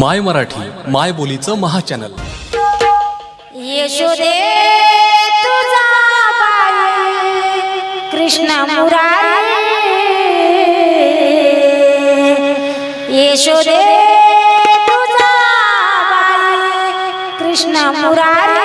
माय मराठी माय बोलीचं महाचॅनल. यशोदे तुझा बाई कृष्ण मुरारी. यशोदे तुझा बाई कृष्ण मुरारी.